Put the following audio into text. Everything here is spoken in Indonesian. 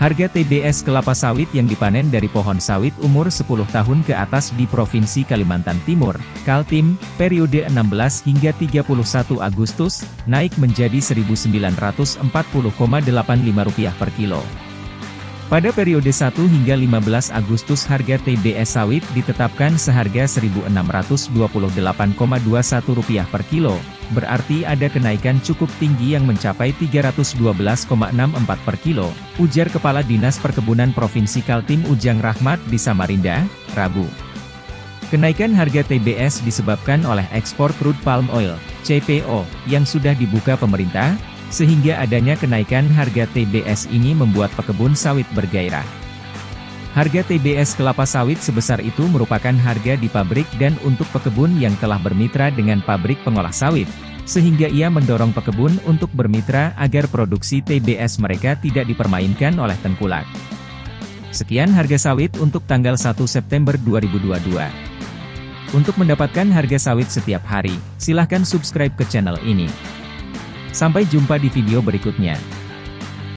Harga TBS kelapa sawit yang dipanen dari pohon sawit umur 10 tahun ke atas di Provinsi Kalimantan Timur, Kaltim, periode 16 hingga 31 Agustus, naik menjadi Rp1.940,85 per kilo. Pada periode 1 hingga 15 Agustus harga TBS sawit ditetapkan seharga Rp1.628,21 per kilo, berarti ada kenaikan cukup tinggi yang mencapai Rp312,64 per kilo, ujar Kepala Dinas Perkebunan Provinsi Kaltim Ujang Rahmat di Samarinda, Rabu. Kenaikan harga TBS disebabkan oleh ekspor crude palm oil, CPO, yang sudah dibuka pemerintah, sehingga adanya kenaikan harga TBS ini membuat pekebun sawit bergairah. Harga TBS kelapa sawit sebesar itu merupakan harga di pabrik dan untuk pekebun yang telah bermitra dengan pabrik pengolah sawit, sehingga ia mendorong pekebun untuk bermitra agar produksi TBS mereka tidak dipermainkan oleh tengkulak. Sekian harga sawit untuk tanggal 1 September 2022. Untuk mendapatkan harga sawit setiap hari, silahkan subscribe ke channel ini. Sampai jumpa di video berikutnya.